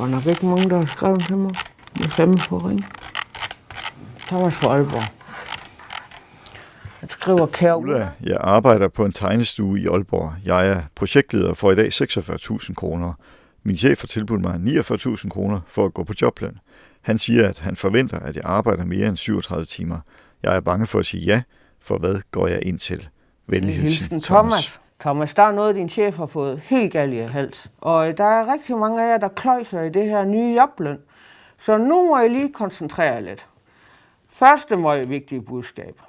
godt nok ikke mange, der har skrevet til mig. Jeg er fandme på ring. Thomas fra Aalborg. Han skriver kære Ulla, jeg arbejder på en tegnestue i Aalborg. Jeg er projektleder for i dag 46.000 kroner. Min chef har tilbudt mig 49.000 kroner for at gå på jobløn. Han siger, at han forventer, at jeg arbejder mere end 37 timer. Jeg er bange for at sige ja, for hvad går jeg ind til? Venlig hilsen, Hilsen Thomas. Thomas, der er noget, din chef har fået helt galt i hals. Og øh, der er rigtig mange af jer, der kløjser i det her nye jobløn. Så nu må jeg lige koncentrere jer lidt. Første meget vigtige budskab.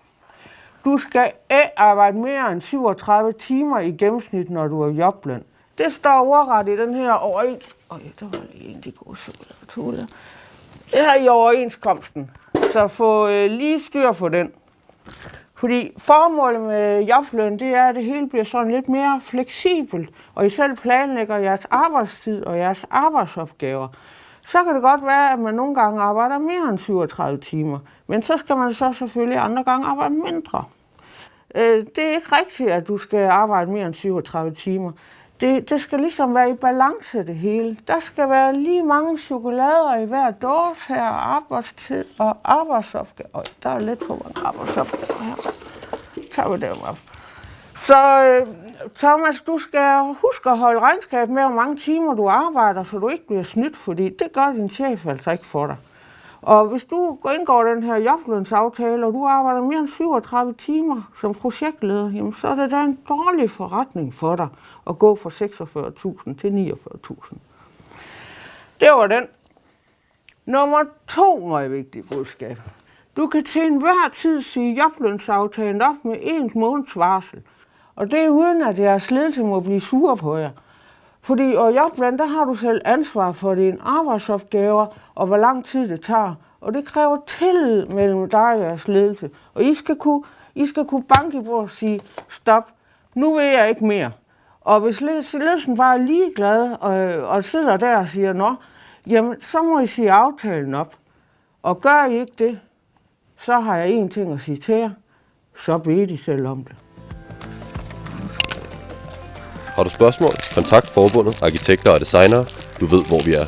Du skal ikke arbejde mere end 37 timer i gennemsnit, når du er jobløn. Det står overret i den her overenskomst. Øj, der var lige en, de gode chokolade. Det her i overenskomsten. Så få øh, lige styr på den. Fordi formålet med jobløn, det er, at det hele bliver sådan lidt mere fleksibelt, og I selv planlægger jeres arbejdstid og jeres arbejdsopgaver. Så kan det godt være, at man nogle gange arbejder mere end 37 timer, men så skal man så selvfølgelig andre gange arbejde mindre. Øh, det er ikke rigtigt, at du skal arbejde mere end 37 timer. Det, det skal ligesom være i balance det hele. Der skal være lige mange chokolader i hver dåse her, arbejdstid og arbejdsopgave. Øj, der er lidt for mange arbejdsopgaver her. Så tager vi dem op. Så øh, Thomas, du skal huske at holde regnskab med, hvor mange timer du arbejder, så du ikke bliver snydt, fordi det gør din chef altså ikke for dig. Og hvis du går indgår den her joblønsaftale, og du arbejder mere end 37 timer som projektleder, jamen, så er det da en dårlig forretning for dig at gå fra 46.000 til 49.000. Det var den. Nummer to meget vigtige budskab. Du kan til enhver tid sige joblønsaftalen op med ens måneds varsel. Og det er uden, at jeres ledelse må blive sure på jer. Fordi og jobløn, der har du selv ansvar for dine arbejdsopgaver, og hvor lang tid det tager. Og det kræver tillid mellem dig og jeres ledelse. Og I skal kunne, I skal kunne banke i bordet og sige, stop, nu vil jeg ikke mere. Og hvis ledelsen bare er ligeglad og, og sidder der og siger, nå, jamen, så må I sige aftalen op. Og gør I ikke det, så har jeg én ting at sige til jer. Så beder I selv om det. Har du spørgsmål? Kontakt forbundet, arkitekter og designere. Du ved, hvor vi er.